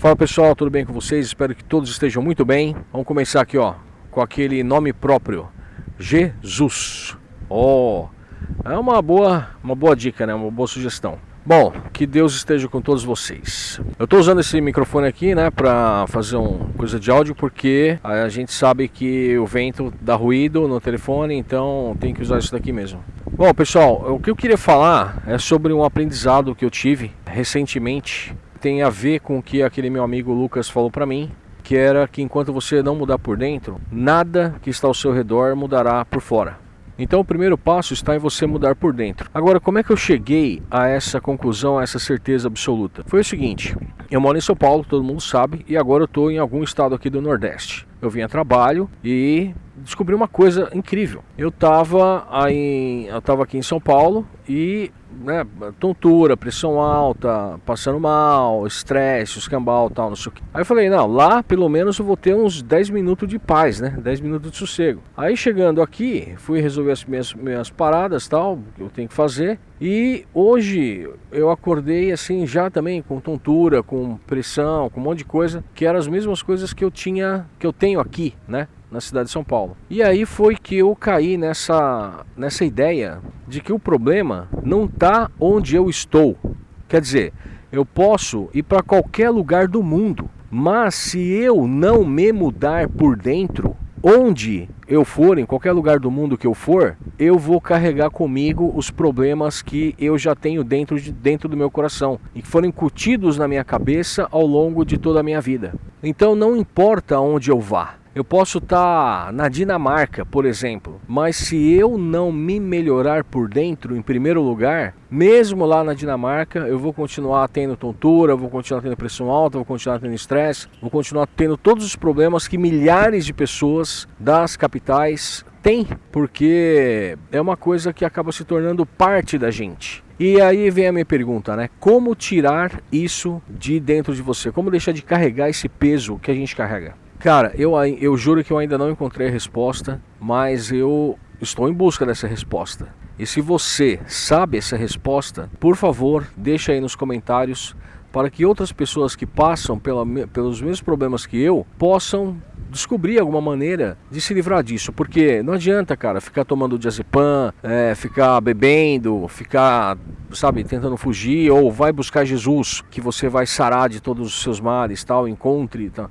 Fala pessoal, tudo bem com vocês? Espero que todos estejam muito bem. Vamos começar aqui, ó, com aquele nome próprio, Jesus. Oh, é uma boa, uma boa dica, né? Uma boa sugestão. Bom, que Deus esteja com todos vocês. Eu estou usando esse microfone aqui, né, para fazer uma coisa de áudio, porque a gente sabe que o vento dá ruído no telefone, então tem que usar isso daqui mesmo. Bom, pessoal, o que eu queria falar é sobre um aprendizado que eu tive recentemente. Tem a ver com o que aquele meu amigo Lucas falou para mim, que era que enquanto você não mudar por dentro, nada que está ao seu redor mudará por fora. Então o primeiro passo está em você mudar por dentro. Agora, como é que eu cheguei a essa conclusão, a essa certeza absoluta? Foi o seguinte: eu moro em São Paulo, todo mundo sabe, e agora eu estou em algum estado aqui do Nordeste. Eu vim a trabalho e descobri uma coisa incrível. Eu estava aqui em São Paulo e né, tontura, pressão alta, passando mal, estresse, escambau tal, não sei o que. Aí eu falei, não, lá pelo menos eu vou ter uns 10 minutos de paz, né? 10 minutos de sossego. Aí chegando aqui, fui resolver as minhas, minhas paradas tal, que eu tenho que fazer. E hoje eu acordei assim já também com tontura, com pressão, com um monte de coisa, que eram as mesmas coisas que eu tinha, que eu tenho aqui, né? Na cidade de São Paulo. E aí foi que eu caí nessa, nessa ideia de que o problema não está onde eu estou. Quer dizer, eu posso ir para qualquer lugar do mundo, mas se eu não me mudar por dentro, onde eu for, em qualquer lugar do mundo que eu for, eu vou carregar comigo os problemas que eu já tenho dentro, de, dentro do meu coração e que foram incutidos na minha cabeça ao longo de toda a minha vida. Então não importa onde eu vá, eu posso estar tá na Dinamarca, por exemplo, mas se eu não me melhorar por dentro, em primeiro lugar, mesmo lá na Dinamarca, eu vou continuar tendo tontura, vou continuar tendo pressão alta, vou continuar tendo estresse, vou continuar tendo todos os problemas que milhares de pessoas das capitais têm, porque é uma coisa que acaba se tornando parte da gente. E aí vem a minha pergunta, né? Como tirar isso de dentro de você? Como deixar de carregar esse peso que a gente carrega? Cara, eu, eu juro que eu ainda não encontrei a resposta, mas eu estou em busca dessa resposta. E se você sabe essa resposta, por favor, deixa aí nos comentários para que outras pessoas que passam pela, pelos mesmos problemas que eu possam descobrir alguma maneira de se livrar disso, porque não adianta, cara, ficar tomando diazepam, é, ficar bebendo, ficar, sabe, tentando fugir, ou vai buscar Jesus, que você vai sarar de todos os seus males, tal, encontre, tal.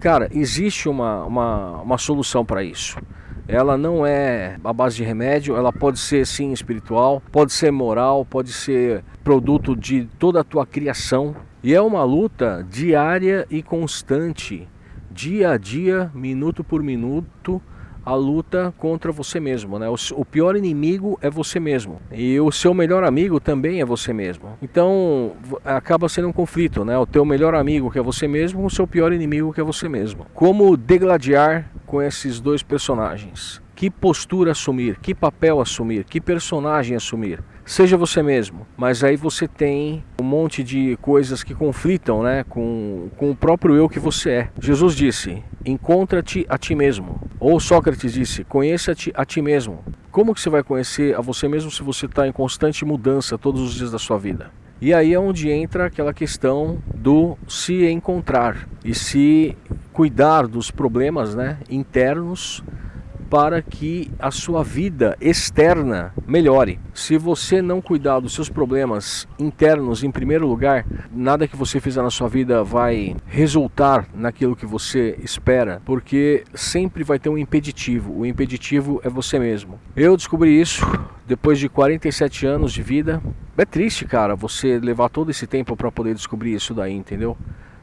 Cara, existe uma, uma, uma solução para isso. Ela não é a base de remédio, ela pode ser sim espiritual, pode ser moral, pode ser produto de toda a tua criação. E é uma luta diária e constante dia a dia, minuto por minuto, a luta contra você mesmo, né? O, pior inimigo é você mesmo e o seu melhor amigo também é você mesmo. Então acaba sendo um conflito, né? O teu melhor amigo que é você mesmo, o seu pior inimigo que é você mesmo. Como degladiar com esses dois personagens? Que postura assumir? Que papel assumir? Que personagem assumir? Seja você mesmo, mas aí você tem um monte de coisas que conflitam né, com, com o próprio eu que você é. Jesus disse: Encontra-te a ti mesmo. Ou Sócrates disse: Conheça-te a ti mesmo. Como que você vai conhecer a você mesmo se você está em constante mudança todos os dias da sua vida? E aí é onde entra aquela questão do se encontrar e se cuidar dos problemas né, internos para que a sua vida externa melhore. Se você não cuidar dos seus problemas internos em primeiro lugar, nada que você fizer na sua vida vai resultar naquilo que você espera, porque sempre vai ter um impeditivo. O impeditivo é você mesmo. Eu descobri isso depois de 47 anos de vida. É triste, cara, você levar todo esse tempo para poder descobrir isso daí, entendeu?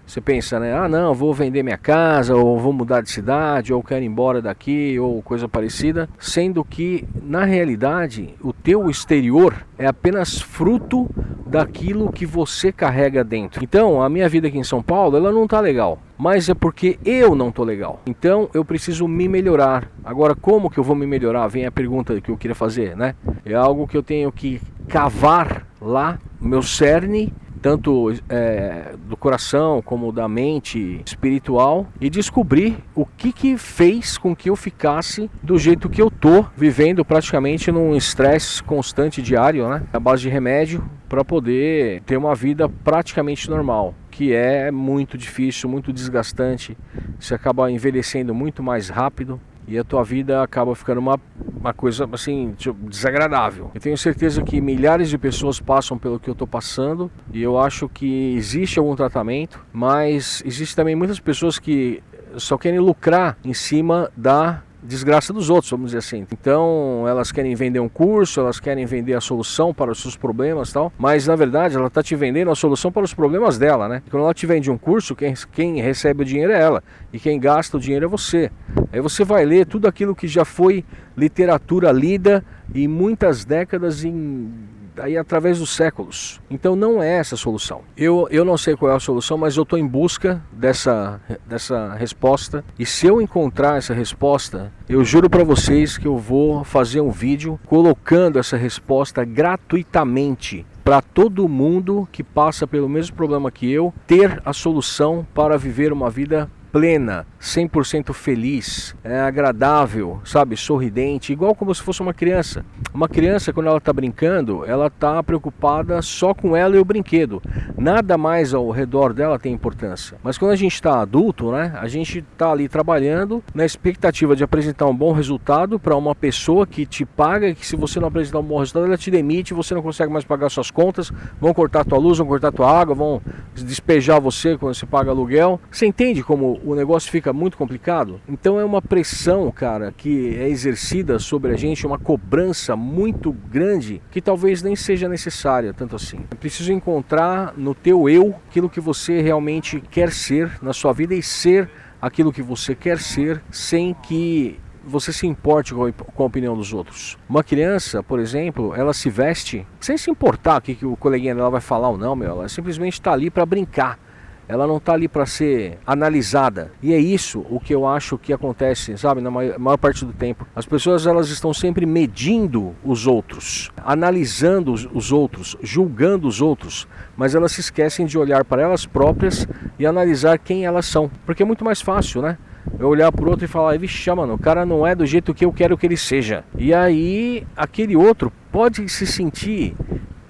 Você pensa, né? Ah, não, vou vender minha casa, ou vou mudar de cidade, ou quero ir embora daqui, ou coisa parecida. Sendo que, na realidade, o teu exterior é apenas fruto daquilo que você carrega dentro. Então, a minha vida aqui em São Paulo, ela não tá legal. Mas é porque eu não tô legal. Então, eu preciso me melhorar. Agora, como que eu vou me melhorar? Vem a pergunta que eu queria fazer, né? É algo que eu tenho que cavar lá, meu cerne, tanto é, do coração como da mente espiritual e descobrir o que que fez com que eu ficasse do jeito que eu tô, vivendo praticamente num estresse constante diário, né? A base de remédio para poder ter uma vida praticamente normal que é muito difícil, muito desgastante. Você acaba envelhecendo muito mais rápido e a tua vida acaba ficando uma, uma coisa assim tipo, desagradável. Eu tenho certeza que milhares de pessoas passam pelo que eu estou passando e eu acho que existe algum tratamento, mas existe também muitas pessoas que só querem lucrar em cima da desgraça dos outros, vamos dizer assim. Então, elas querem vender um curso, elas querem vender a solução para os seus problemas tal, mas na verdade ela está te vendendo a solução para os problemas dela, né? Quando ela te vende um curso, quem, quem recebe o dinheiro é ela e quem gasta o dinheiro é você. Aí você vai ler tudo aquilo que já foi literatura lida em muitas décadas em aí através dos séculos. Então não é essa a solução. Eu, eu não sei qual é a solução, mas eu estou em busca dessa, dessa resposta. E se eu encontrar essa resposta, eu juro para vocês que eu vou fazer um vídeo colocando essa resposta gratuitamente para todo mundo que passa pelo mesmo problema que eu ter a solução para viver uma vida plena, 100% feliz, é agradável, sabe, sorridente, igual como se fosse uma criança. Uma criança, quando ela está brincando, ela está preocupada só com ela e o brinquedo. Nada mais ao redor dela tem importância. Mas quando a gente está adulto, né, a gente está ali trabalhando na expectativa de apresentar um bom resultado para uma pessoa que te paga, que se você não apresentar um bom resultado, ela te demite, você não consegue mais pagar suas contas, vão cortar tua luz, vão cortar tua água, vão despejar você quando você paga aluguel. Você entende como o negócio fica muito complicado. Então é uma pressão, cara, que é exercida sobre a gente, uma cobrança muito grande que talvez nem seja necessária tanto assim. É preciso encontrar no teu eu aquilo que você realmente quer ser na sua vida e ser aquilo que você quer ser sem que você se importe com a opinião dos outros. Uma criança, por exemplo, ela se veste sem se importar o que, o coleguinha dela vai falar ou não, meu. Ela simplesmente está ali para brincar ela não está ali para ser analisada. E é isso o que eu acho que acontece, sabe, na maior, maior, parte do tempo. As pessoas elas estão sempre medindo os outros, analisando os, os outros, julgando os outros, mas elas se esquecem de olhar para elas próprias e analisar quem elas são, porque é muito mais fácil, né? Eu olhar para o outro e falar, vixe, mano, o cara não é do jeito que eu quero que ele seja. E aí, aquele outro pode se sentir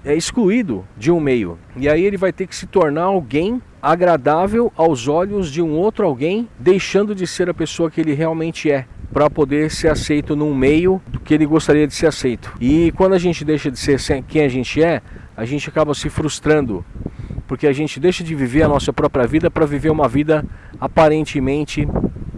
é, excluído de um meio. E aí ele vai ter que se tornar alguém agradável aos olhos de um outro alguém, deixando de ser a pessoa que ele realmente é para poder ser aceito num meio do que ele gostaria de ser aceito. E quando a gente deixa de ser quem a gente é, a gente acaba se frustrando, porque a gente deixa de viver a nossa própria vida para viver uma vida aparentemente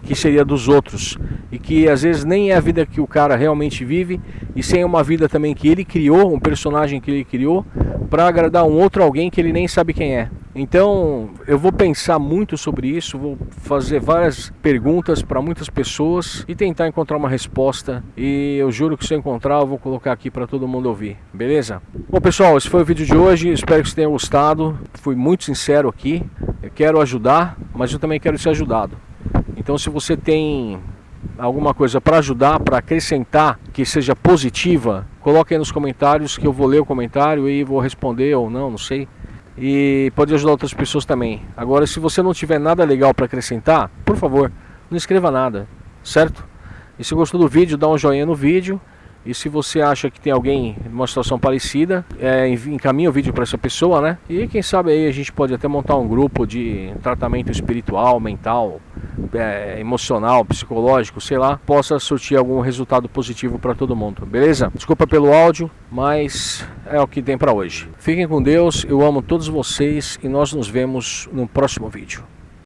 que seria dos outros e que às vezes nem é a vida que o cara realmente vive e sem uma vida também que ele criou, um personagem que ele criou para agradar um outro alguém que ele nem sabe quem é. Então eu vou pensar muito sobre isso, vou fazer várias perguntas para muitas pessoas e tentar encontrar uma resposta. E eu juro que se eu encontrar, eu vou colocar aqui para todo mundo ouvir, beleza? Bom pessoal, esse foi o vídeo de hoje, espero que vocês tenham gostado. Fui muito sincero aqui, eu quero ajudar, mas eu também quero ser ajudado. Então se você tem alguma coisa para ajudar, para acrescentar, que seja positiva, coloque aí nos comentários que eu vou ler o comentário e vou responder ou não, não sei e pode ajudar outras pessoas também. Agora, se você não tiver nada legal para acrescentar, por favor, não escreva nada, certo? E se gostou do vídeo, dá um joinha no vídeo. E se você acha que tem alguém numa situação parecida, é, encaminha o vídeo para essa pessoa, né? E quem sabe aí a gente pode até montar um grupo de tratamento espiritual, mental, é, emocional, psicológico, sei lá, possa surtir algum resultado positivo para todo mundo, beleza? Desculpa pelo áudio, mas é o que tem para hoje. Fiquem com Deus, eu amo todos vocês e nós nos vemos no próximo vídeo.